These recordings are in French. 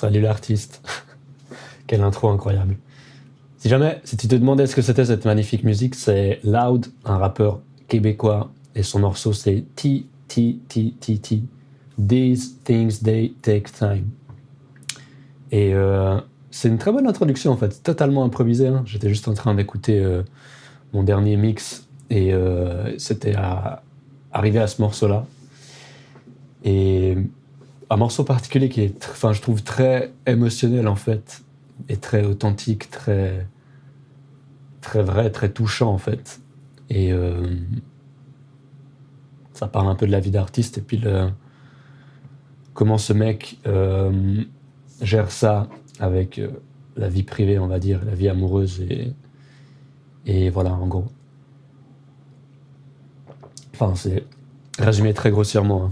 Salut l'artiste. Quelle intro incroyable. Si jamais, si tu te demandais ce que c'était cette magnifique musique, c'est Loud, un rappeur québécois, et son morceau c'est T, T, T, T, T. These things they take time. Et euh, c'est une très bonne introduction en fait, totalement improvisé. Hein. J'étais juste en train d'écouter euh, mon dernier mix et euh, c'était à, arrivé à ce morceau-là. Et un morceau particulier qui est, enfin, je trouve très émotionnel en fait, et très authentique, très, très vrai, très touchant en fait. Et euh, ça parle un peu de la vie d'artiste et puis comment ce mec euh, gère ça avec euh, la vie privée, on va dire, la vie amoureuse et, et voilà, en gros. Enfin, c'est résumé très grossièrement. Hein.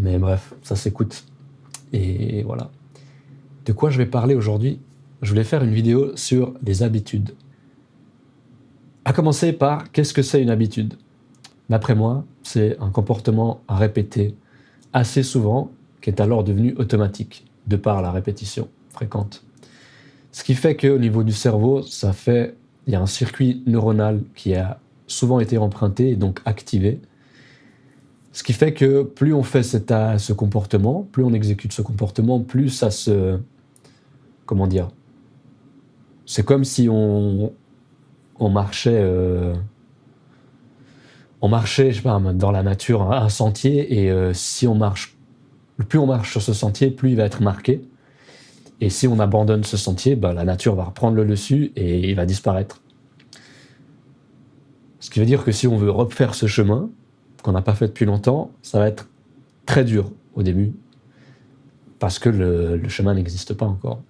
Mais bref, ça s'écoute. Et voilà. De quoi je vais parler aujourd'hui? Je voulais faire une vidéo sur les habitudes. À commencer par qu'est-ce que c'est une habitude? D'après moi, c'est un comportement à répéter assez souvent qui est alors devenu automatique de par la répétition fréquente. Ce qui fait qu'au niveau du cerveau, ça fait il y a un circuit neuronal qui a souvent été emprunté et donc activé ce qui fait que plus on fait ce comportement, plus on exécute ce comportement, plus ça se... Comment dire C'est comme si on, on marchait... Euh, on marchait, je pas, dans la nature, un sentier, et euh, si on marche... Plus on marche sur ce sentier, plus il va être marqué. Et si on abandonne ce sentier, bah, la nature va reprendre le dessus et il va disparaître. Ce qui veut dire que si on veut refaire ce chemin, qu'on n'a pas fait depuis longtemps, ça va être très dur au début, parce que le, chemin n'existe pas encore.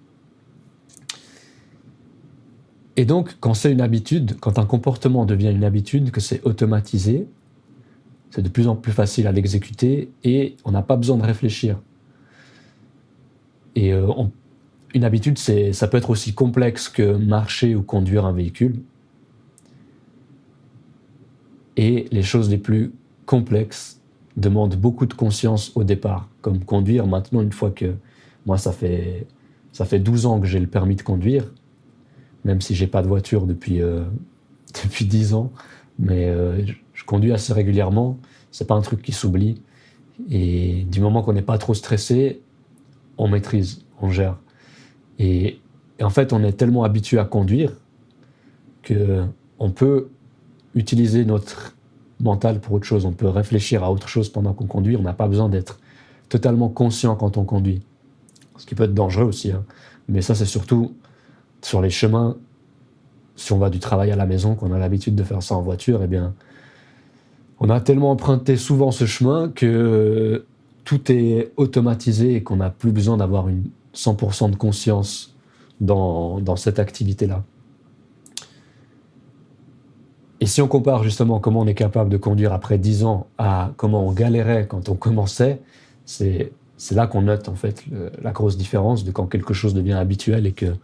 Et donc, quand c'est une habitude, quand un comportement devient une habitude, que c'est automatisé, c'est de plus en plus facile à l'exécuter et on n'a pas besoin de réfléchir. Et euh, une habitude, ça peut être aussi complexe que marcher ou conduire un véhicule. Et les choses les plus complexe, demande beaucoup de conscience au départ, comme conduire. Maintenant, une fois que moi, ça fait, ça fait 12 ans que j'ai le permis de conduire, même si j'ai pas de voiture depuis, euh, depuis 10 ans, mais euh, je conduis assez régulièrement. C'est pas un truc qui s'oublie. Et du moment qu'on n'est pas trop stressé, on maîtrise, on gère. Et, et, en fait, on est tellement habitué à conduire que on peut utiliser notre mental pour autre chose. On peut réfléchir à autre chose pendant qu'on conduit. On n'a pas besoin d'être totalement conscient quand on conduit. Ce qui peut être dangereux aussi. Hein. Mais ça, c'est surtout sur les chemins. Si on va du travail à la maison, qu'on a l'habitude de faire ça en voiture, eh bien, on a tellement emprunté souvent ce chemin que tout est automatisé et qu'on n'a plus besoin d'avoir une 100% de conscience dans, dans cette activité-là. Et si on compare justement comment on est capable de conduire après 10 ans à comment on galérait quand on commençait, c'est là qu'on note en fait la grosse différence de quand quelque chose devient habituel et que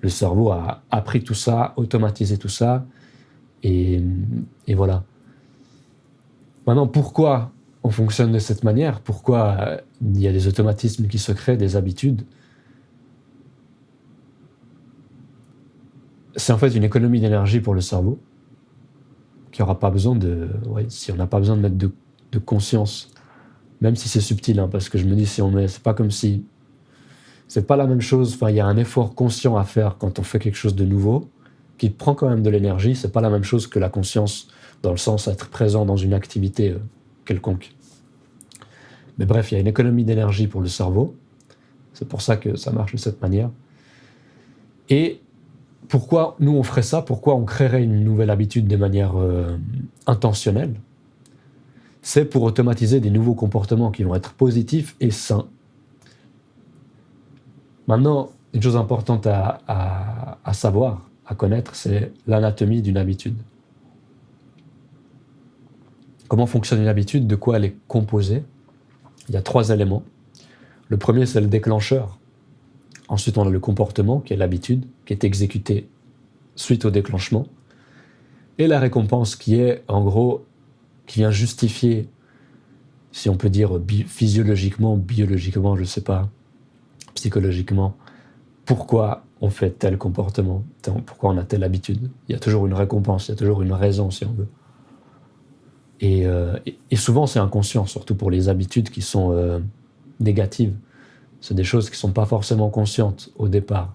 le cerveau a appris tout ça, automatisé tout ça, et, voilà. Maintenant, pourquoi on fonctionne de cette manière? Pourquoi il y a des automatismes qui se créent, des habitudes? C'est en fait une économie d'énergie pour le cerveau qu'il aura pas besoin de, si on n'a pas besoin de mettre de, conscience, même si c'est subtil, hein, parce que je me dis si on met, c'est pas comme si, c'est pas la même chose. Enfin, il y a un effort conscient à faire quand on fait quelque chose de nouveau, qui prend quand même de l'énergie. C'est pas la même chose que la conscience dans le sens d'être présent dans une activité euh, quelconque. Mais bref, il y a une économie d'énergie pour le cerveau. C'est pour ça que ça marche de cette manière. Et pourquoi nous on ferait ça? Pourquoi on créerait une nouvelle habitude de manière euh, intentionnelle? C'est pour automatiser des nouveaux comportements qui vont être positifs et sains. Maintenant, une chose importante à, à savoir, à connaître, c'est l'anatomie d'une habitude. Comment fonctionne une habitude? De quoi elle est composée? Il y a trois éléments. Le premier, c'est le déclencheur. Ensuite, on a le comportement, qui est l'habitude, qui est exécuté suite au déclenchement. Et la récompense, qui est, en gros, qui vient justifier, si on peut dire physiologiquement, biologiquement, je ne sais pas, psychologiquement pourquoi on fait tel comportement, pourquoi on a telle habitude. Il y a toujours une récompense, il y a toujours une raison si on veut. Et, euh, souvent c'est inconscient, surtout pour les habitudes qui sont euh, négatives. C'est des choses qui ne sont pas forcément conscientes au départ.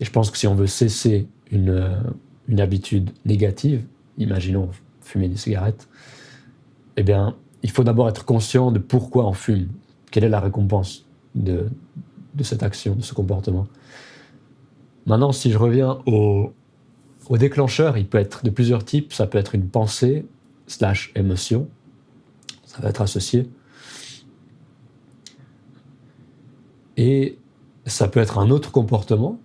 Et je pense que si on veut cesser une, euh, une habitude négative, imaginons fumer des cigarettes, eh bien, il faut d'abord être conscient de pourquoi on fume, quelle est la récompense de, de cette action, de ce comportement? Maintenant, si je reviens au, au déclencheur, il peut être de plusieurs types. Ça peut être une pensée slash émotion. Ça va être associé. Et ça peut être un autre comportement,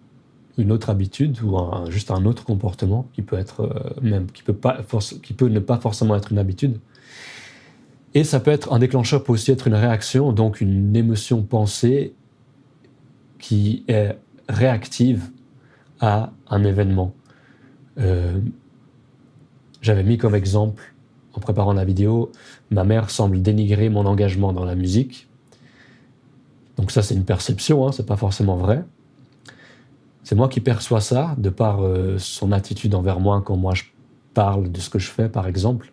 une autre habitude ou juste un autre comportement qui peut être euh, même qui peut pas qui peut ne pas forcément être une habitude. Et ça peut être un déclencheur peut aussi être une réaction, donc une émotion pensée qui est réactive à un événement. Euh, j'avais mis comme exemple, en préparant la vidéo, ma mère semble dénigrer mon engagement dans la musique. Donc ça, c'est une perception, hein, c'est pas forcément vrai. C'est moi qui perçois ça, de par euh, son attitude envers moi quand moi je parle de ce que je fais, par exemple.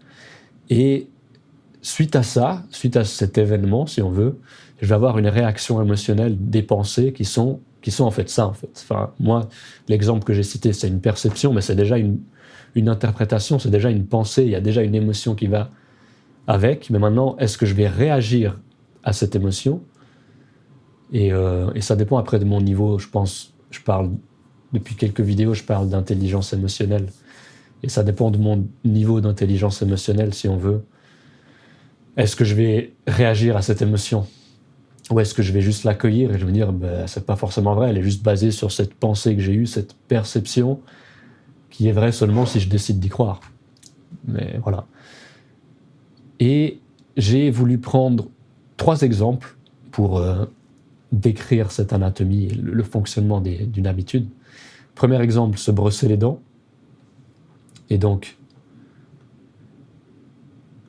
Et suite à ça, suite à cet événement, si on veut, je vais avoir une réaction émotionnelle des pensées qui sont, qui sont en fait ça, en fait. Enfin, moi, l'exemple que j'ai cité, c'est une perception, mais c'est déjà une, une interprétation, c'est déjà une pensée, il y a déjà une émotion qui va avec. Mais maintenant, est-ce que je vais réagir à cette émotion? Et, euh, et, ça dépend après de mon niveau, je pense, je parle, depuis quelques vidéos, je parle d'intelligence émotionnelle. Et ça dépend de mon niveau d'intelligence émotionnelle, si on veut. Est-ce que je vais réagir à cette émotion? Ou est-ce que je vais juste l'accueillir et je vais me dire, ben, c'est pas forcément vrai, elle est juste basée sur cette pensée que j'ai eue, cette perception, qui est vraie seulement si je décide d'y croire. Mais voilà. Et j'ai voulu prendre trois exemples pour euh, décrire cette anatomie et le, fonctionnement d'une habitude. Premier exemple, se brosser les dents. Et donc,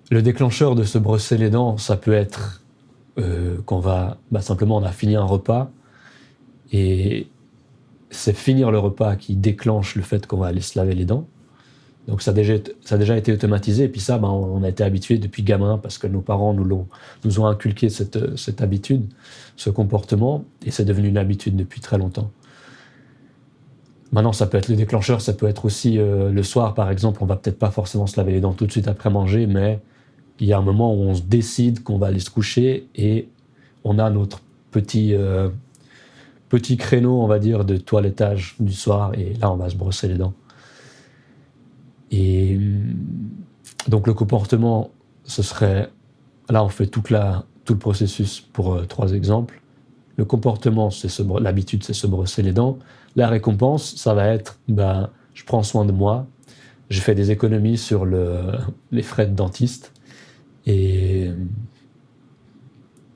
le déclencheur de se brosser les dents, ça peut être euh, qu'on va bah, simplement on a fini un repas et c'est finir le repas qui déclenche le fait qu'on va aller se laver les dents. Donc ça a déjà, été automatisé. Et puis ça, bah, on a été habitué depuis gamin parce que nos parents nous, ont, nous ont inculqué cette, cette habitude, ce comportement. Et c'est devenu une habitude depuis très longtemps. Maintenant, ça peut être le déclencheur, ça peut être aussi euh, le soir, par exemple, on va peut-être pas forcément se laver les dents tout de suite après manger, mais il y a un moment où on se décide qu'on va aller se coucher et on a notre petit, euh, petit créneau, on va dire, de toilettage du soir. Et là, on va se brosser les dents. Et hum, donc le comportement, ce serait, là, on fait toute la, tout le processus pour euh, trois exemples. Le comportement, c'est l'habitude, c'est se brosser les dents. La récompense, ça va être, ben, je prends soin de moi, je fais des économies sur le, les frais de dentiste et,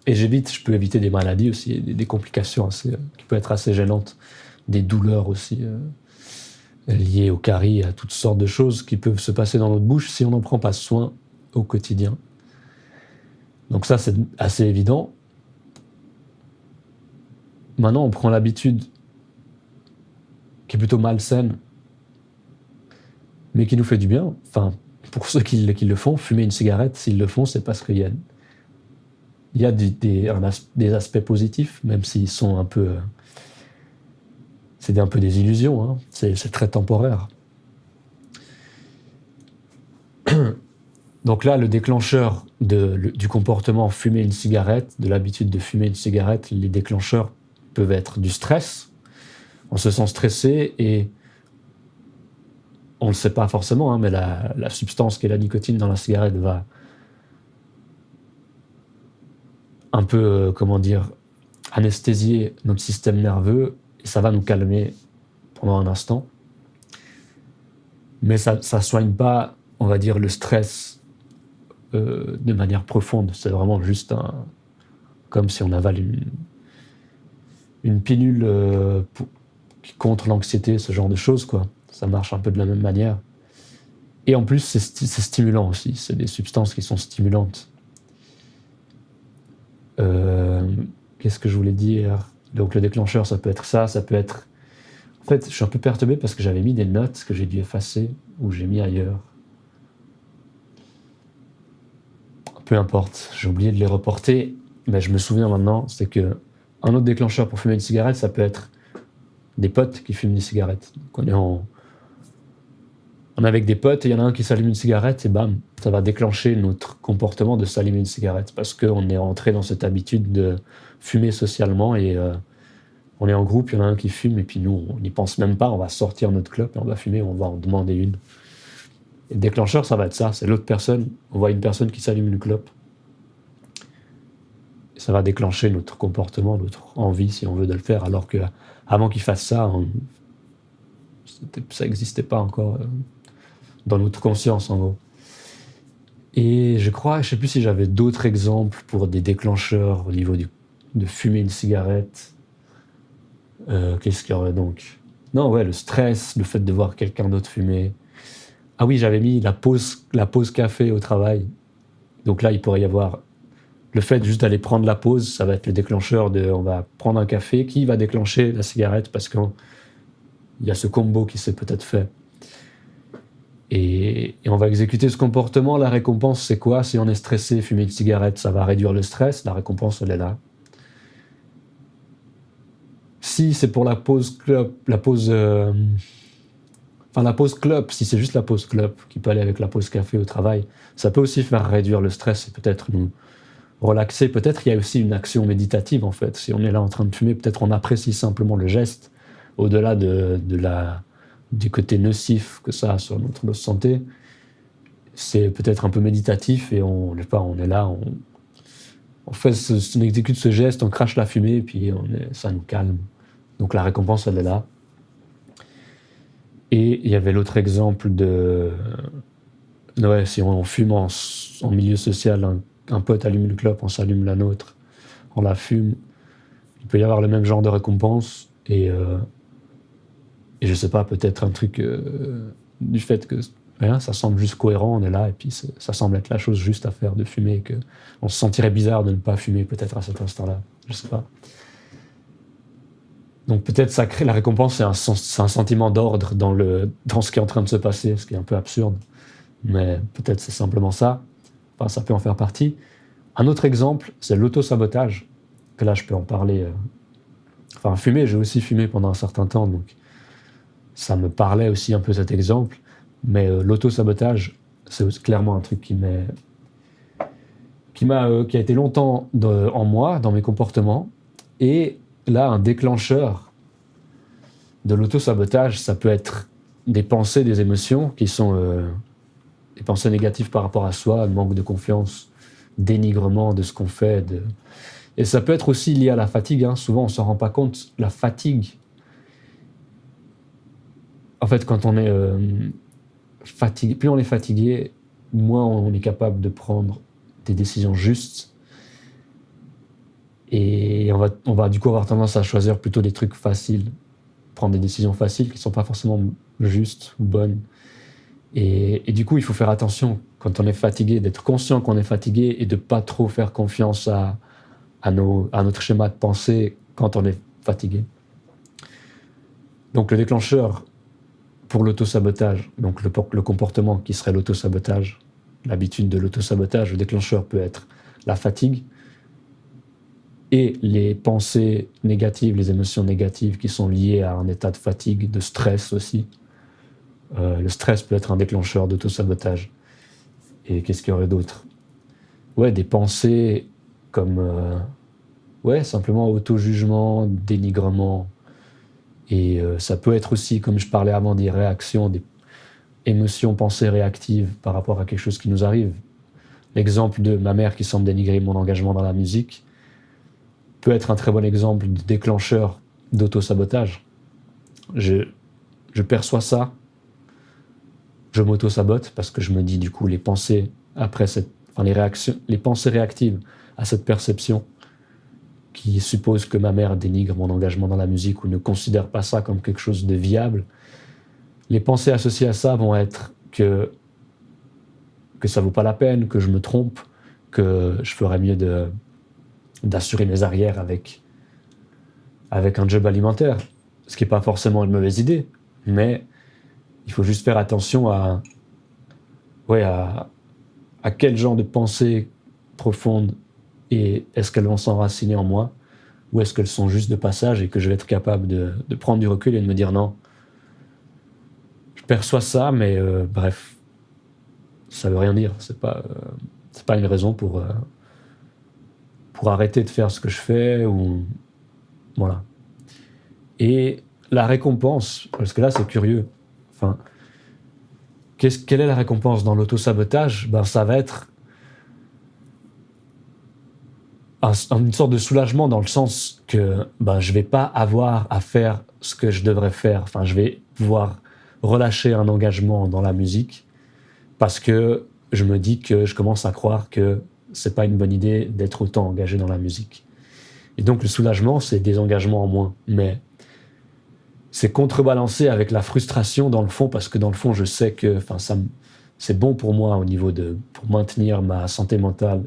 et j'évite, je peux éviter des maladies aussi, des, complications assez, qui peuvent être assez gênantes, des douleurs aussi euh, liées au caries, à toutes sortes de choses qui peuvent se passer dans notre bouche si on n'en prend pas soin au quotidien. Donc ça, c'est assez évident. Maintenant, on prend l'habitude qui est plutôt malsaine, mais qui nous fait du bien. Enfin, pour ceux qui, le font, fumer une cigarette, s'ils le font, c'est parce qu'il y a, il y a des, des, aspects positifs, même s'ils sont un peu... C'est un peu des illusions, hein. c'est très temporaire. Donc là, le déclencheur du comportement fumer une cigarette, de l'habitude de fumer une cigarette, les déclencheurs peuvent être du stress. On se sent stressé et on ne le sait pas forcément, hein, mais la, substance qui est la nicotine dans la cigarette va un peu, euh, comment dire, anesthésier notre système nerveux et ça va nous calmer pendant un instant. Mais ça ne soigne pas, on va dire, le stress euh, de manière profonde. C'est vraiment juste comme si on avale une, une pilule euh, contre l'anxiété, ce genre de choses, quoi ça marche un peu de la même manière. Et en plus, c'est stimulant aussi. C'est des substances qui sont stimulantes. Euh, qu'est-ce que je voulais dire? Donc le déclencheur, ça peut être ça, ça peut être... En fait, je suis un peu perturbé parce que j'avais mis des notes que j'ai dû effacer ou j'ai mis ailleurs. Peu importe, j'ai oublié de les reporter, mais je me souviens maintenant, c'est que un autre déclencheur pour fumer une cigarette, ça peut être des potes qui fument des cigarettes. on est en, on est avec des potes et il y en a un qui s'allume une cigarette et bam, ça va déclencher notre comportement de s'allumer une cigarette parce qu'on est rentré dans cette habitude de fumer socialement et euh, on est en groupe, il y en a un qui fume et puis nous, on n'y pense même pas, on va sortir notre clope et on va fumer, on va en demander une. Et le déclencheur, ça va être ça, c'est l'autre personne, on voit une personne qui s'allume une clope. Ça va déclencher notre comportement, notre envie, si on veut, de le faire, alors que avant qu'il fasse ça, ça n'existait pas encore. Euh, dans notre conscience en gros. Et je crois, je sais plus si j'avais d'autres exemples pour des déclencheurs au niveau de fumer une cigarette. Euh, qu'est-ce qu'il y aurait donc? Non, ouais, le stress, le fait de voir quelqu'un d'autre fumer. Ah oui, j'avais mis la pause, la pause café au travail. Donc là, il pourrait y avoir le fait juste d'aller prendre la pause, ça va être le déclencheur de on va prendre un café qui va déclencher la cigarette parce qu'il y a ce combo qui s'est peut-être fait. Et, on va exécuter ce comportement. La récompense, c'est quoi? Si on est stressé, fumer une cigarette, ça va réduire le stress. La récompense, elle est là. Si c'est pour la pause club, la pause, euh, enfin la pause club, si c'est juste la pause club qui peut aller avec la pause café au travail, ça peut aussi faire réduire le stress et peut-être nous relaxer. Peut-être il y a aussi une action méditative en fait. Si on est là en train de fumer, peut-être on apprécie simplement le geste au-delà de, de la du côté nocif que ça a sur notre santé, c'est peut-être un peu méditatif et on, pas, on est là, on, on fait on exécute ce geste, on crache la fumée et puis on ça nous calme. Donc la récompense, elle est là. Et il y avait l'autre exemple de. Ouais, si on fume en, milieu social, un, pote allume une clope, on s'allume la nôtre, on la fume. Il peut y avoir le même genre de récompense. Et euh, et je sais pas, peut-être un truc euh, du fait que ça semble juste cohérent, on est là, et puis ça semble être la chose juste à faire de fumer, que on se sentirait bizarre de ne pas fumer peut-être à cet instant-là. Je sais pas. Donc peut-être ça crée la récompense, c'est un, sentiment d'ordre dans, dans ce qui est en train de se passer, ce qui est un peu absurde. Mais peut-être c'est simplement ça. Enfin, ça peut en faire partie. Un autre exemple, c'est l'auto-sabotage. Que là, je peux en parler. Euh, enfin, fumer, j'ai aussi fumé pendant un certain temps, donc ça me parlait aussi un peu cet exemple, mais euh, l'auto-sabotage, c'est clairement un truc qui m'a euh, qui a été longtemps en moi dans mes comportements et là un déclencheur de l'auto-sabotage ça peut être des pensées des émotions qui sont euh, des pensées négatives par rapport à soi manque de confiance dénigrement de ce qu'on fait et ça peut être aussi lié à la fatigue hein. souvent on s'en rend pas compte la fatigue en fait, quand on est euh, fatigué, plus on est fatigué, moins on est capable de prendre des décisions justes. Et on va, on va du coup avoir tendance à choisir plutôt des trucs faciles, prendre des décisions faciles qui ne sont pas forcément justes ou bonnes. Et, du coup, il faut faire attention quand on est fatigué, d'être conscient qu'on est fatigué et de pas trop faire confiance à, à, nos, à notre schéma de pensée quand on est fatigué. Donc le déclencheur, pour l'autosabotage, donc le, comportement qui serait l'autosabotage, l'habitude de l'autosabotage, le déclencheur peut être la fatigue et les pensées négatives, les émotions négatives qui sont liées à un état de fatigue, de stress aussi. Euh, le stress peut être un déclencheur d'autosabotage. Et qu'est-ce qu'il y aurait d'autre? Ouais, des pensées comme euh, ouais, simplement auto-jugement, dénigrement, et euh, ça peut être aussi, comme je parlais avant, des réactions, des émotions, pensées réactives par rapport à quelque chose qui nous arrive. L'exemple de ma mère qui semble dénigrer mon engagement dans la musique peut être un très bon exemple de déclencheur d'auto-sabotage. Je, je perçois ça, je m'auto-sabote parce que je me dis du coup les pensées après cette, enfin les réactions, les pensées réactives à cette perception qui suppose que ma mère dénigre mon engagement dans la musique ou ne considère pas ça comme quelque chose de viable, les pensées associées à ça vont être que, que ça vaut pas la peine, que je me trompe, que je ferais mieux d'assurer mes arrières avec, avec un job alimentaire. Ce qui n'est pas forcément une mauvaise idée, mais il faut juste faire attention à, ouais, à, à quel genre de pensée profonde et est-ce qu'elles vont s'enraciner en moi ou est-ce qu'elles sont juste de passage et que je vais être capable de, prendre du recul et de me dire non, je perçois ça, mais euh, bref, ça veut rien dire. C'est pas, euh, c'est pas une raison pour, euh, pour arrêter de faire ce que je fais ou voilà. Et la récompense, parce que là c'est curieux. Enfin, quelle est la récompense dans l'auto-sabotage? Ben, Ça va être une sorte de soulagement dans le sens que ben, je vais pas avoir à faire ce que je devrais faire. Enfin, je vais pouvoir relâcher un engagement dans la musique parce que je me dis que je commence à croire que c'est pas une bonne idée d'être autant engagé dans la musique. Et donc le soulagement, c'est des engagements en moins. Mais c'est contrebalancé avec la frustration dans le fond parce que dans le fond, je sais que ça, c'est bon pour moi au niveau de pour maintenir ma santé mentale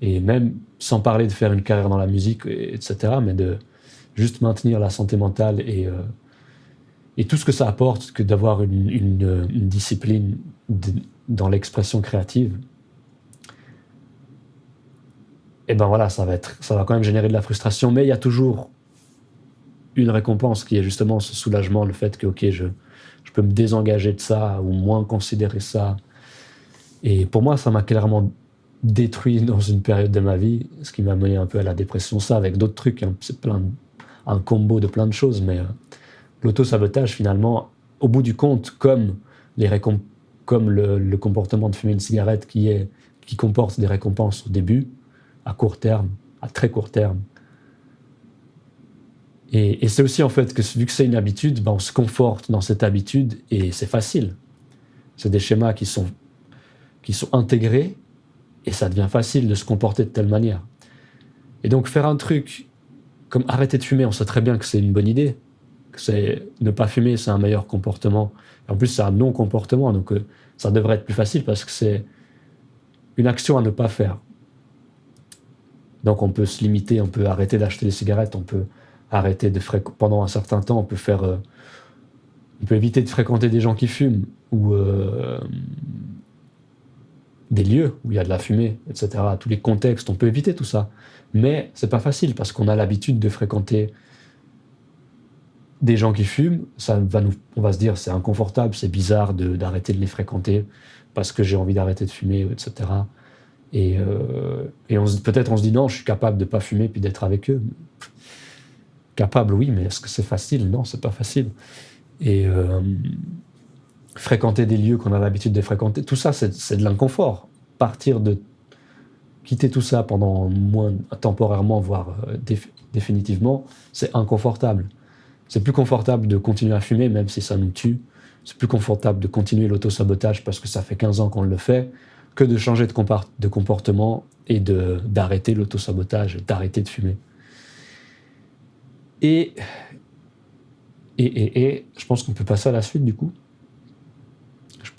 et même sans parler de faire une carrière dans la musique, etc., mais de juste maintenir la santé mentale et, euh, et tout ce que ça apporte que d'avoir une, discipline dans l'expression créative, et ben voilà, ça va, être, ça va quand même générer de la frustration, mais il y a toujours une récompense qui est justement ce soulagement, le fait que, ok, je, je peux me désengager de ça ou moins considérer ça. Et pour moi, ça m'a clairement détruit dans une période de ma vie, ce qui m'a mené un peu à la dépression, ça, avec d'autres trucs, hein. c'est plein, un combo de plein de choses, mais euh, l'auto-sabotage, finalement, au bout du compte, comme, les comme le, le, comportement de fumer une cigarette qui, est, qui comporte des récompenses au début, à court terme, à très court terme, et, c'est aussi en fait que vu que c'est une habitude, ben on se conforte dans cette habitude et c'est facile. C'est des schémas qui sont, qui sont intégrés et ça devient facile de se comporter de telle manière. Et donc faire un truc comme arrêter de fumer, on sait très bien que c'est une bonne idée, que c'est ne pas fumer, c'est un meilleur comportement. En plus, c'est un non-comportement, donc euh, ça devrait être plus facile parce que c'est une action à ne pas faire. Donc on peut se limiter, on peut arrêter d'acheter des cigarettes, on peut arrêter de fréquenter pendant un certain temps, on peut faire, euh, on peut éviter de fréquenter des gens qui fument ou euh, des lieux où il y a de la fumée, etc. Tous les contextes, on peut éviter tout ça. Mais c'est pas facile parce qu'on a l'habitude de fréquenter des gens qui fument. Ça va on va se dire c'est inconfortable, c'est bizarre d'arrêter de, les fréquenter parce que j'ai envie d'arrêter de fumer, etc. Et, euh, peut-être on se dit non, je suis capable de pas fumer puis d'être avec eux. Capable, oui, mais est-ce que c'est facile? Non, c'est pas facile. Et euh, fréquenter des lieux qu'on a l'habitude de fréquenter, tout ça, c'est de l'inconfort. Partir de quitter tout ça pendant moins temporairement, voire euh, déf définitivement, c'est inconfortable. C'est plus confortable de continuer à fumer, même si ça nous tue. C'est plus confortable de continuer l'auto-sabotage parce que ça fait 15 ans qu'on le fait, que de changer de, de comportement et d'arrêter l'auto-sabotage, d'arrêter de fumer. Et, et, et, et je pense qu'on peut passer à la suite du coup.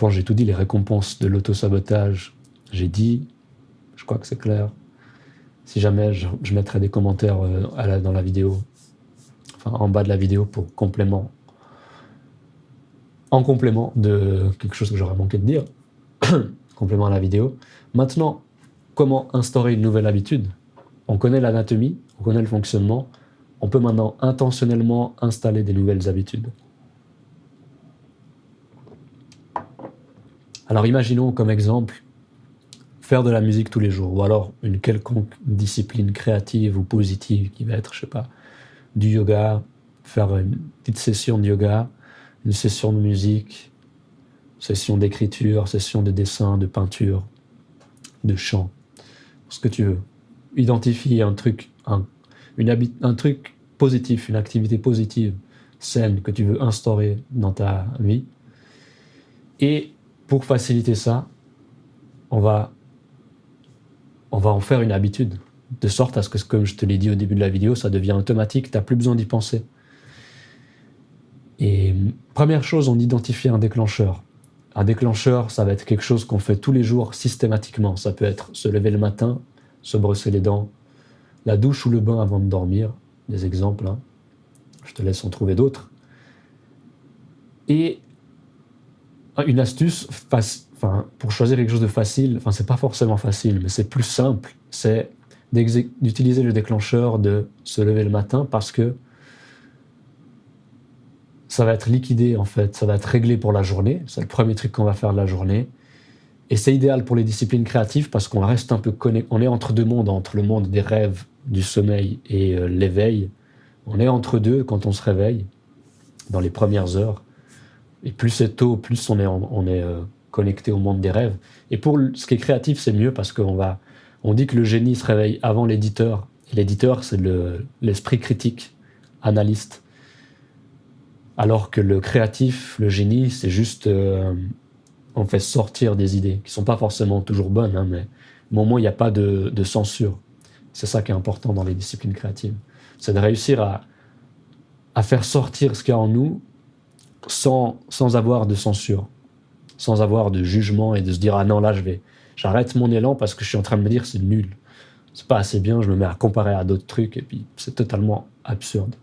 J'ai tout dit, les récompenses de l'auto-sabotage, j'ai dit, je crois que c'est clair. Si jamais, je, mettrai des commentaires euh, dans la vidéo, enfin en bas de la vidéo pour complément, en complément de quelque chose que j'aurais manqué de dire, complément à la vidéo. Maintenant, comment instaurer une nouvelle habitude? On connaît l'anatomie, on connaît le fonctionnement, on peut maintenant intentionnellement installer des nouvelles habitudes. Alors imaginons comme exemple faire de la musique tous les jours, ou alors une quelconque discipline créative ou positive qui va être, je sais pas, du yoga, faire une petite session de yoga, une session de musique, session d'écriture, session de dessin, de peinture, de chant, ce que tu veux. Identifie un truc, un, une un truc positif, une activité positive, saine que tu veux instaurer dans ta vie. Et pour faciliter ça, on va, on va en faire une habitude, de sorte à ce que, comme je te l'ai dit au début de la vidéo, ça devient automatique, tu n'as plus besoin d'y penser. Et première chose, on identifie un déclencheur. Un déclencheur, ça va être quelque chose qu'on fait tous les jours systématiquement. Ça peut être se lever le matin, se brosser les dents, la douche ou le bain avant de dormir, des exemples. hein. Je te laisse en trouver d'autres. Et une astuce pour choisir quelque chose de facile, enfin, c'est pas forcément facile, mais c'est plus simple, c'est d'utiliser le déclencheur de se lever le matin parce que ça va être liquidé en fait, ça va être réglé pour la journée. C'est le premier truc qu'on va faire de la journée. Et c'est idéal pour les disciplines créatives parce qu'on reste un peu connecté. On est entre deux mondes, entre le monde des rêves, du sommeil et euh, l'éveil. On est entre deux quand on se réveille, dans les premières heures. Et plus c'est tôt, plus on est, euh, connecté au monde des rêves. Et pour ce qui est créatif, c'est mieux parce qu'on va. On dit que le génie se réveille avant l'éditeur. L'éditeur, c'est le- l'esprit critique, analyste. Alors que le créatif, le génie, c'est juste. euh, on fait sortir des idées qui sont pas forcément toujours bonnes, hein, mais au moins il n'y a pas de, de censure. C'est ça qui est important dans les disciplines créatives. C'est de réussir à, à faire sortir ce qu'il y a en nous sans, sans avoir de censure, sans avoir de jugement et de se dire ah non là je vais j'arrête mon élan parce que je suis en train de me dire c'est nul, c'est pas assez bien, je me mets à comparer à d'autres trucs et puis c'est totalement absurde.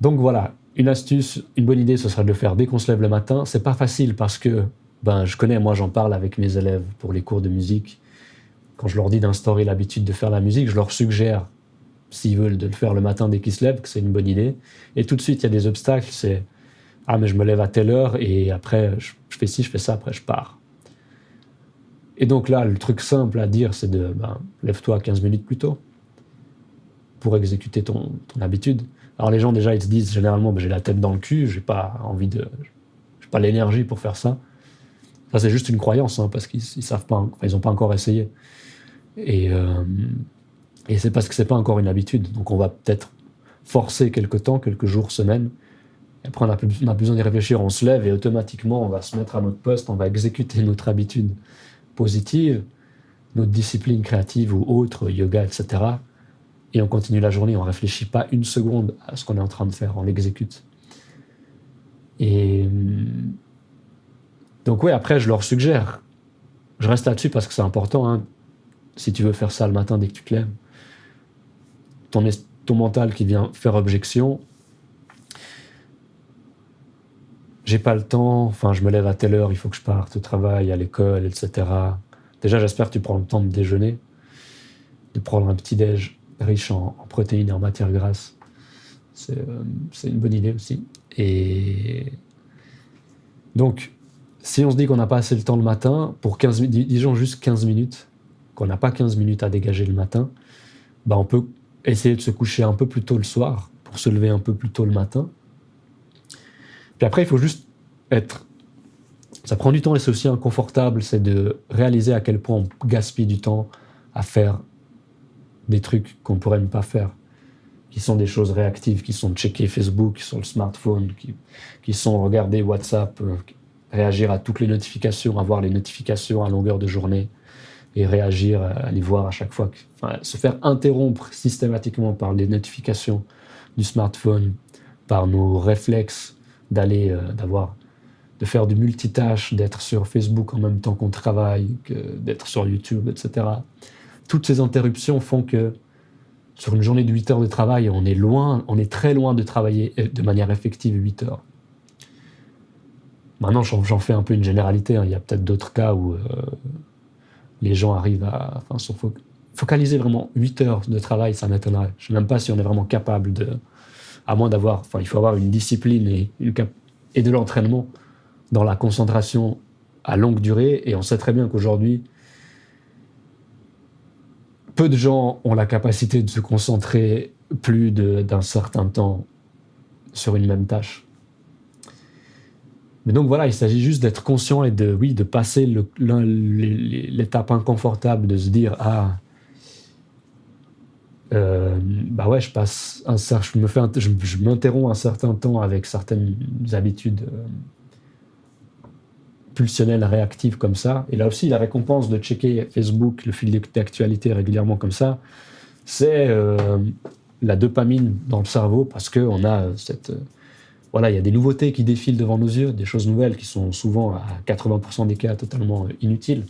Donc voilà, une astuce, une bonne idée, ce serait de le faire dès qu'on se lève le matin. C'est pas facile parce que, ben, je connais, moi j'en parle avec mes élèves pour les cours de musique. Quand je leur dis d'instaurer l'habitude de faire la musique, je leur suggère, s'ils veulent, de le faire le matin dès qu'ils se lèvent, que c'est une bonne idée. Et tout de suite, il y a des obstacles. C'est ah, mais je me lève à telle heure et après, je, fais ci, je fais ça, après, je pars. Et donc là, le truc simple à dire, c'est de ben, lève-toi 15 minutes plus tôt pour exécuter ton, ton habitude. Alors les gens déjà ils se disent généralement ben, j'ai la tête dans le cul, j'ai pas envie de, j'ai pas l'énergie pour faire ça. Ça c'est juste une croyance hein, parce qu'ils ils savent pas, ils ont pas encore essayé. Et, euh, et c'est parce que c'est pas encore une habitude. Donc on va peut-être forcer quelques temps, quelques jours, semaines. Après on a, plus, besoin d'y réfléchir, on se lève et automatiquement on va se mettre à notre poste, on va exécuter notre habitude positive, notre discipline créative ou autre, yoga, etc et on continue la journée, on ne réfléchit pas une seconde à ce qu'on est en train de faire, on l'exécute. Et hum, donc oui, après, je leur suggère, je reste là-dessus parce que c'est important, hein, si tu veux faire ça le matin dès que tu te lèves, ton, ton mental qui vient faire objection, j'ai pas le temps, enfin je me lève à telle heure, il faut que je parte au travail, à l'école, etc. Déjà, j'espère que tu prends le temps de déjeuner, de prendre un petit déj riche en, protéines et en matières grasses. C'est euh, une bonne idée aussi. Et donc, si on se dit qu'on n'a pas assez le temps le matin, pour 15 minutes, disons juste 15 minutes, qu'on n'a pas 15 minutes à dégager le matin, bah on peut essayer de se coucher un peu plus tôt le soir pour se lever un peu plus tôt le matin. Puis après, il faut juste être. Ça prend du temps et c'est aussi inconfortable, c'est de réaliser à quel point on gaspille du temps à faire des trucs qu'on pourrait ne pas faire, qui sont des choses réactives, qui sont checker Facebook sur le smartphone, qui, qui sont regarder WhatsApp, euh, réagir à toutes les notifications, avoir les notifications à longueur de journée et réagir, euh, les voir à chaque fois. se faire interrompre systématiquement par les notifications du smartphone, par nos réflexes d'aller, euh, d'avoir, de faire du multitâche, d'être sur Facebook en même temps qu'on travaille, d'être sur YouTube, etc toutes ces interruptions font que sur une journée de 8 heures de travail, on est loin, on est très loin de travailler euh, de manière effective 8 heures. Maintenant, j'en fais un peu une généralité. hein. Il y a peut-être d'autres cas où les gens arrivent à enfin, vraiment 8 heures de travail, ça m'étonnerait. Je ne sais même pas si on est vraiment capable de. À moins d'avoir. Enfin, il faut avoir une discipline et, et de l'entraînement dans la concentration à longue durée. Et on sait très bien qu'aujourd'hui, peu de gens ont la capacité de se concentrer plus d'un certain temps sur une même tâche. Mais donc voilà, il s'agit juste d'être conscient et de, oui, de passer l'étape inconfortable de se dire ah euh, bah ouais, je passe un je me fais, je, m'interromps un certain temps avec certaines habitudes euh, pulsionnelles réactives comme ça. Et là aussi, la récompense de checker Facebook, le fil d'actualité régulièrement comme ça, c'est euh, la dopamine dans le cerveau parce que on a cette euh, voilà, il y a des nouveautés qui défilent devant nos yeux, des choses nouvelles qui sont souvent à 80% des cas totalement euh, inutiles.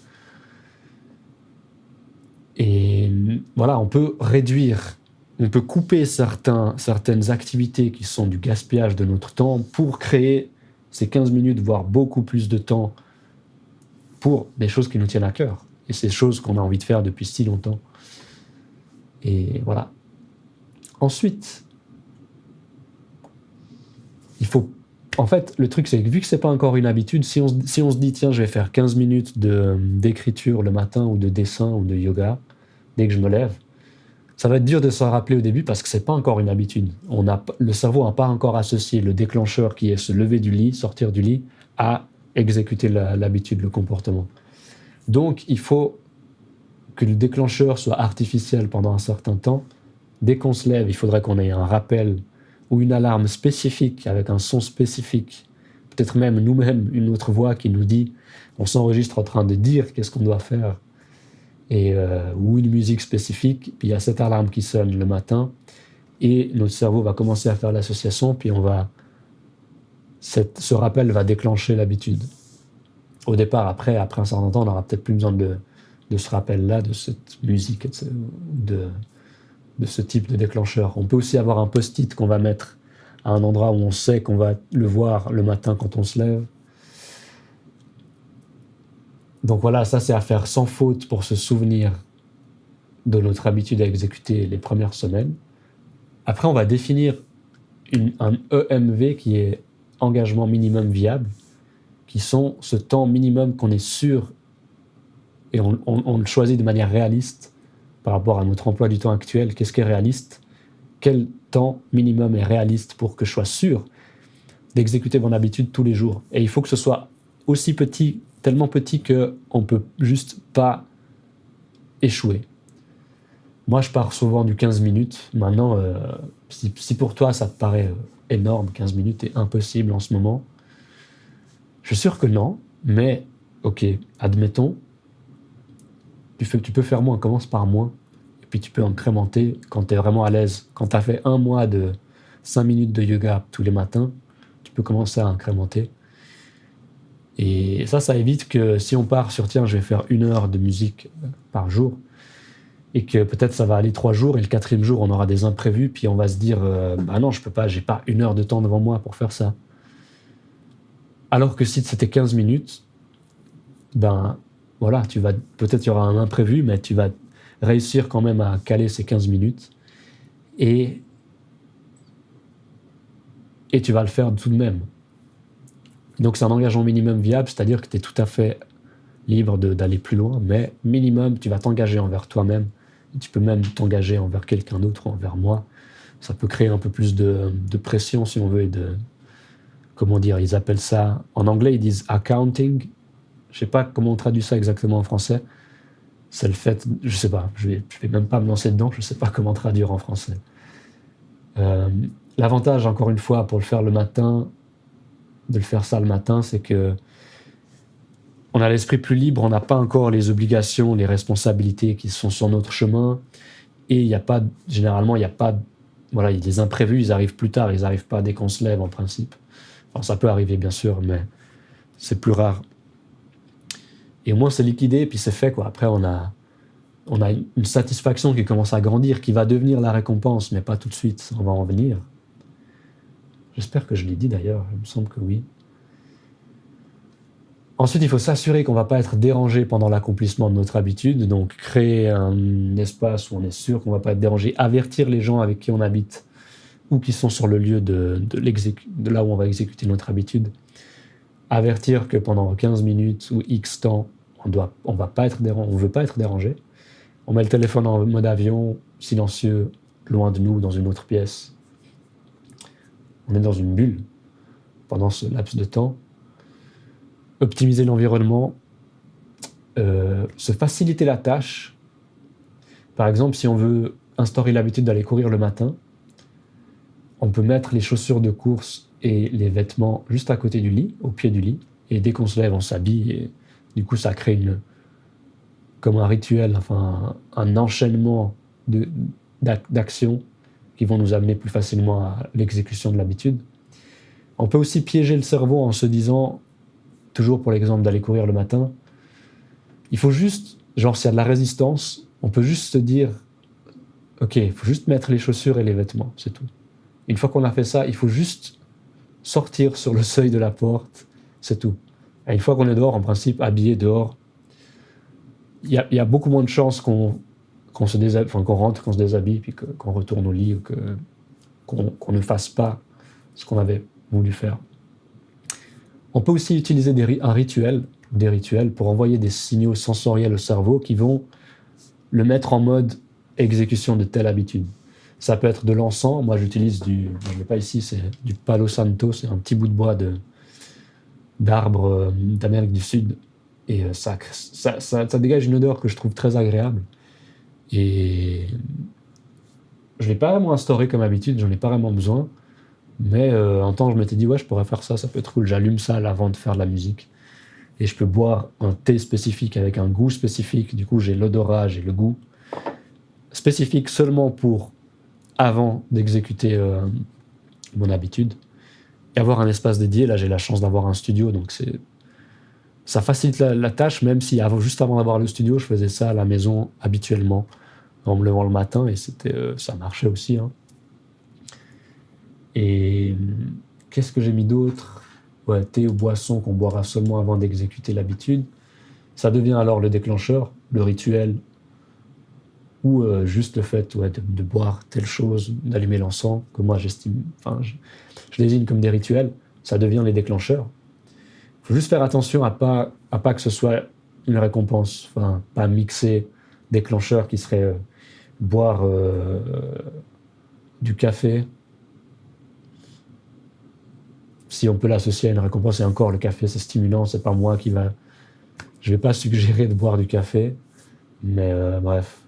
Et voilà, on peut réduire, on peut couper certains, certaines activités qui sont du gaspillage de notre temps pour créer ces 15 minutes, voire beaucoup plus de temps pour des choses qui nous tiennent à cœur. Et ces choses qu'on a envie de faire depuis si longtemps. Et voilà. Ensuite, il faut en fait, le truc, c'est que vu que c'est pas encore une habitude, si on, si on se dit, tiens, je vais faire 15 minutes d'écriture le matin ou de dessin ou de yoga dès que je me lève, ça va être dur de s'en rappeler au début parce que c'est pas encore une habitude. On a, le cerveau n'a pas encore associé le déclencheur qui est se lever du lit, sortir du lit, à exécuter l'habitude, le comportement. Donc, il faut que le déclencheur soit artificiel pendant un certain temps. Dès qu'on se lève, il faudrait qu'on ait un rappel ou une alarme spécifique avec un son spécifique, peut-être même nous-mêmes une autre voix qui nous dit, on s'enregistre en train de dire qu'est-ce qu'on doit faire, et, euh, ou une musique spécifique, puis il y a cette alarme qui sonne le matin, et notre cerveau va commencer à faire l'association, puis on va, ce rappel va déclencher l'habitude. Au départ, après, après un certain temps, on n'aura peut-être plus besoin de, de ce rappel-là, de cette musique, de, de ce type de déclencheur. On peut aussi avoir un post-it qu'on va mettre à un endroit où on sait qu'on va le voir le matin quand on se lève. Donc voilà, ça c'est à faire sans faute pour se souvenir de notre habitude à exécuter les premières semaines. Après, on va définir un EMV qui est engagement minimum viable, qui sont ce temps minimum qu'on est sûr et on le choisit de manière réaliste par rapport à notre emploi du temps actuel, qu'est-ce qui est réaliste? Quel temps minimum est réaliste pour que je sois sûr d'exécuter mon habitude tous les jours? Et il faut que ce soit aussi petit, tellement petit qu'on ne peut juste pas échouer. Moi, je pars souvent du 15 minutes. Maintenant, euh, si, pour toi ça te paraît euh, énorme, 15 minutes est impossible en ce moment, je suis sûr que non, mais ok, admettons, tu, peux faire moins, commence par moins. Et puis tu peux incrémenter quand tu es vraiment à l'aise. Quand tu as fait un mois de 5 minutes de yoga tous les matins, tu peux commencer à incrémenter. Et ça, ça évite que si on part sur tiens, je vais faire une heure de musique par jour, et que peut-être ça va aller trois jours, et le quatrième jour, on aura des imprévus, puis on va se dire euh, bah non, je peux pas, j'ai pas une heure de temps devant moi pour faire ça. Alors que si c'était 15 minutes, ben voilà, tu vas peut-être il y aura un imprévu, mais tu vas réussir quand même à caler ces 15 minutes et et tu vas le faire tout de même. Donc c'est un engagement minimum viable, c'est-à-dire que tu es tout à fait libre d'aller plus loin, mais minimum, tu vas t'engager envers toi-même. Tu peux même t'engager envers quelqu'un d'autre, envers moi. Ça peut créer un peu plus de, de, pression, si on veut, et de... Comment dire Ils appellent ça... En anglais, ils disent accounting, je sais pas comment on traduit ça exactement en français. C'est le fait, je sais pas, je vais, vais même pas me lancer dedans, je sais pas comment traduire en français. Euh, l'avantage, encore une fois, pour le faire le matin, de le faire ça le matin, c'est que on a l'esprit plus libre, on n'a pas encore les obligations, les responsabilités qui sont sur notre chemin, et il n'y a pas, généralement, il n'y a pas, voilà, des imprévus, ils arrivent plus tard, ils n'arrivent pas dès qu'on se lève en principe. Enfin, ça peut arriver bien sûr, mais c'est plus rare. Et au moins, c'est liquidé, puis c'est fait. Après, on a, on a une satisfaction qui commence à grandir, qui va devenir la récompense, mais pas tout de suite. On va en venir. J'espère que je l'ai dit d'ailleurs, il me semble que oui. Ensuite, il faut s'assurer qu'on ne va pas être dérangé pendant l'accomplissement de notre habitude, donc créer un espace où on est sûr qu'on ne va pas être dérangé, avertir les gens avec qui on habite ou qui sont sur le lieu de, de, de là où on va exécuter notre habitude, avertir que pendant 15 minutes ou X temps, on doit, va pas être on veut pas être dérangé. On met le téléphone en mode avion, silencieux, loin de nous, dans une autre pièce. On est dans une bulle pendant ce laps de temps. Optimiser l'environnement, euh, se faciliter la tâche. Par exemple, si on veut instaurer l'habitude d'aller courir le matin, on peut mettre les chaussures de course les vêtements juste à côté du lit, au pied du lit. Et dès qu'on se lève, on s'habille. Et du coup, ça crée une, comme un rituel, enfin un, enchaînement d'actions qui vont nous amener plus facilement à l'exécution de l'habitude. On peut aussi piéger le cerveau en se disant, toujours pour l'exemple d'aller courir le matin, il faut juste, genre s'il y a de la résistance, on peut juste se dire, ok, il faut juste mettre les chaussures et les vêtements, c'est tout. Une fois qu'on a fait ça, il faut juste sortir sur le seuil de la porte, c'est tout. Et une fois qu'on est dehors, en principe, habillé dehors, il y, a, beaucoup moins de chances qu'on rentre, qu'on se déshabille, puis qu'on retourne au lit, ou qu'on ne fasse pas ce qu'on avait voulu faire. On peut aussi utiliser un rituel, des rituels pour envoyer des signaux sensoriels au cerveau qui vont le mettre en mode exécution de telle habitude. Ça peut être de l'encens. Moi, j'utilise du, je l'ai pas ici, c'est du Palo Santo. C'est un petit bout de bois d'arbre euh, d'Amérique du Sud. Et euh, ça, ça, ça, dégage une odeur que je trouve très agréable. Et je ne l'ai pas vraiment instauré comme habitude, j'en ai pas vraiment besoin. Mais euh, un temps, je m'étais dit, ouais, je pourrais faire ça, ça peut être cool. J'allume ça avant de faire de la musique. Et je peux boire un thé spécifique avec un goût spécifique. Du coup, j'ai l'odorat, j'ai le goût spécifique seulement pour avant d'exécuter euh, mon habitude et avoir un espace dédié. Là, j'ai la chance d'avoir un studio, donc c'est ça facilite la, tâche, même si avant, juste avant d'avoir le studio, je faisais ça à la maison habituellement en me levant le matin et c'était euh, ça marchait aussi. Hein. Et qu'est-ce que j'ai mis d'autre? Ouais, Thé ou boisson qu'on boira seulement avant d'exécuter l'habitude. Ça devient alors le déclencheur, le rituel ou euh, juste le fait de, boire telle chose, d'allumer l'encens, que moi j'estime, enfin, je, désigne comme des rituels, ça devient les déclencheurs. Il faut juste faire attention à pas, à pas que ce soit une récompense, enfin, pas mixer déclencheurs qui serait euh, boire euh, du café. Si on peut l'associer à une récompense, et encore le café c'est stimulant, c'est pas moi qui va. Je vais pas suggérer de boire du café, mais bref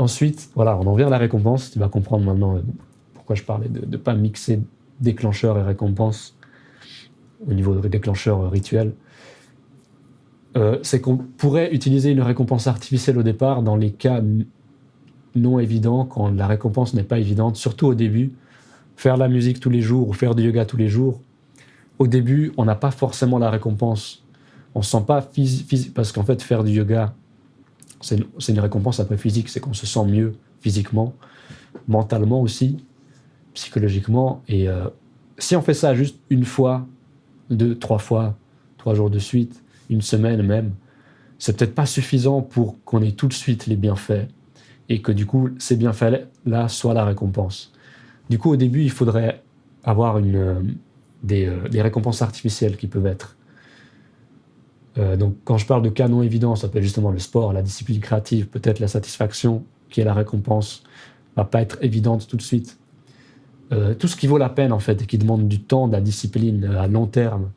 Ensuite, voilà, on en vient à la récompense. Tu vas comprendre maintenant euh, pourquoi je parlais de ne pas mixer déclencheur et récompense au niveau de déclencheur euh, rituel. Euh, c'est qu'on pourrait utiliser une récompense artificielle au départ dans les cas non évidents, quand la récompense n'est pas évidente, surtout au début. Faire la musique tous les jours ou faire du yoga tous les jours, au début, on n'a pas forcément la récompense. On ne sent pas physique, parce qu'en fait, faire du yoga, c'est une, récompense peu physique, c'est qu'on se sent mieux physiquement, mentalement aussi, psychologiquement. Et euh, si on fait ça juste une fois, deux, trois fois, trois jours de suite, une semaine même, c'est peut-être pas suffisant pour qu'on ait tout de suite les bienfaits et que du coup ces bienfaits-là soient la récompense. Du coup, au début, il faudrait avoir euh, des, euh, des récompenses artificielles qui peuvent être euh, donc, quand je parle de cas non évidents, ça peut être justement le sport, la discipline créative, peut-être la satisfaction, qui est la récompense, va pas être évidente tout de suite. Euh, tout ce qui vaut la peine, en fait, et qui demande du temps, de la discipline euh, à long terme,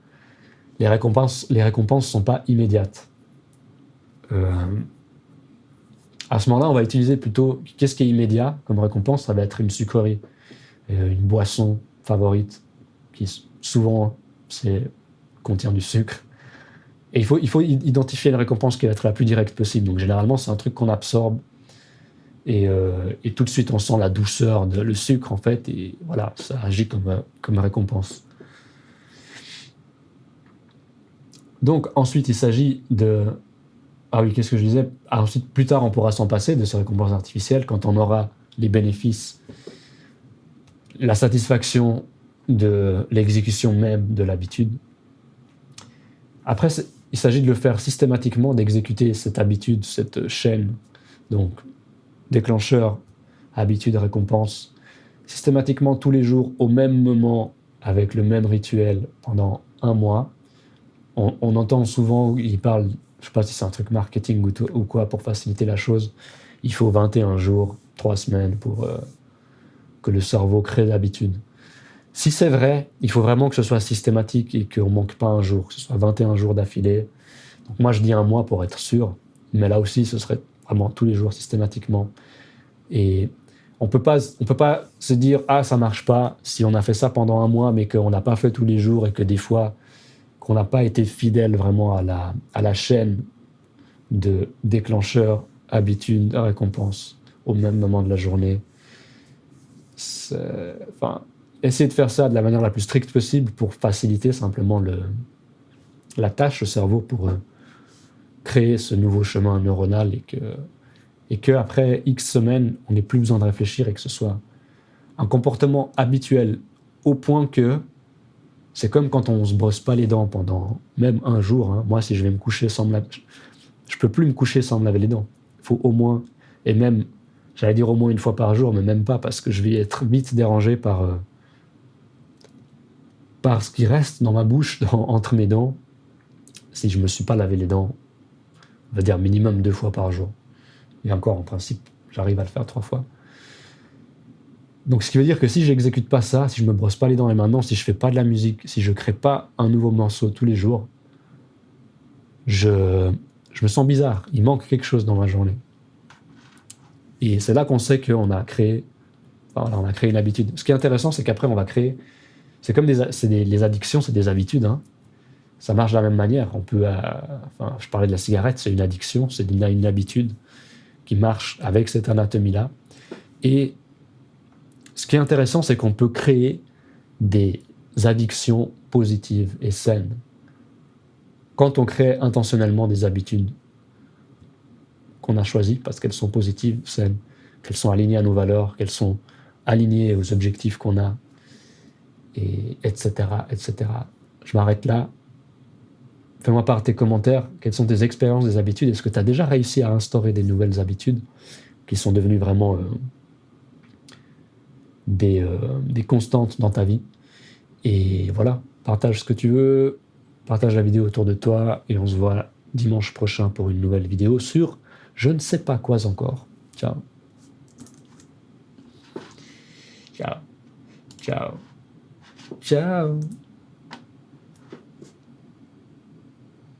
les récompenses les récompenses sont pas immédiates. à ce moment-là, on va utiliser plutôt qu'est-ce qui est immédiat comme récompense Ça va être une sucrerie, une boisson favorite, qui souvent contient du sucre et il faut, identifier une récompense qui va être la plus directe possible. Donc généralement, c'est un truc qu'on absorbe. Et, euh, tout de suite, on sent la douceur, le sucre, en fait. Et voilà, ça agit comme, comme récompense. Donc ensuite, il s'agit de... Ah oui, qu'est-ce que je disais? Ah, Ensuite, plus tard, on pourra s'en passer de ces récompenses artificielles quand on aura les bénéfices, la satisfaction de l'exécution même de l'habitude. Après, il s'agit de le faire systématiquement, d'exécuter cette habitude, cette chaîne. Donc, déclencheur, habitude, récompense, systématiquement tous les jours, au même moment, avec le même rituel, pendant un mois. On, entend souvent, il parle, je ne sais pas si c'est un truc marketing ou, quoi, pour faciliter la chose. Il faut 21 jours, 3 semaines pour euh, que le cerveau crée l'habitude. Si c'est vrai, il faut vraiment que ce soit systématique et qu'on ne manque pas un jour, que ce soit 21 jours d'affilée. Donc moi, je dis un mois pour être sûr, mais là aussi, ce serait vraiment tous les jours systématiquement. Et on peut pas, on peut pas se dire ah ça marche pas si on a fait ça pendant un mois, mais qu'on n'a pas fait tous les jours et que des fois qu'on n'a pas été fidèle vraiment à la, à la chaîne de déclencheur, habitude, récompense au même moment de la journée. Enfin, essayer de faire ça de la manière la plus stricte possible pour faciliter simplement le, la tâche au cerveau pour, euh, créer ce nouveau chemin neuronal et que, et que après X semaines, on n'ait plus besoin de réfléchir et que ce soit un comportement habituel au point que c'est comme quand on se brosse pas les dents pendant même un jour. hein. Moi, si je vais me coucher sans me laver, je peux plus me coucher sans me laver les dents. Il faut au moins, et même, j'allais dire au moins une fois par jour, mais même pas parce que je vais être vite dérangé par, euh, par ce qui reste dans ma bouche, entre mes dents, si je me suis pas lavé les dents, on va dire minimum deux fois par jour. Et encore, en principe, j'arrive à le faire trois fois. Donc, ce qui veut dire que si j'exécute pas ça, si je me brosse pas les dents et maintenant, si je fais pas de la musique, si je crée pas un nouveau morceau tous les jours, je, je me sens bizarre. Il manque quelque chose dans ma journée. Et c'est là qu'on sait qu'on a créé, on a créé une habitude. Ce qui est intéressant, c'est qu'après, on va créer. C'est comme des, des- les addictions, c'est des habitudes. hein. Ça marche de la même manière. On peut, euh, enfin, je parlais de la cigarette, c'est une addiction, c'est une, une habitude qui marche avec cette anatomie-là. Et ce qui est intéressant, c'est qu'on peut créer des addictions positives et saines quand on crée intentionnellement des habitudes qu'on a choisies parce qu'elles sont positives, saines, qu'elles sont alignées à nos valeurs, qu'elles sont alignées aux objectifs qu'on a, et etc., etc. Je m'arrête là. Fais-moi part tes commentaires. Quelles sont tes expériences des habitudes? Est-ce que tu as déjà réussi à instaurer des nouvelles habitudes qui sont devenues vraiment euh, des, euh, des constantes dans ta vie? Et voilà, partage ce que tu veux, partage la vidéo autour de toi et on se voit dimanche prochain pour une nouvelle vidéo sur je ne sais pas quoi encore. Ciao. Ciao. Ciao. Ciao.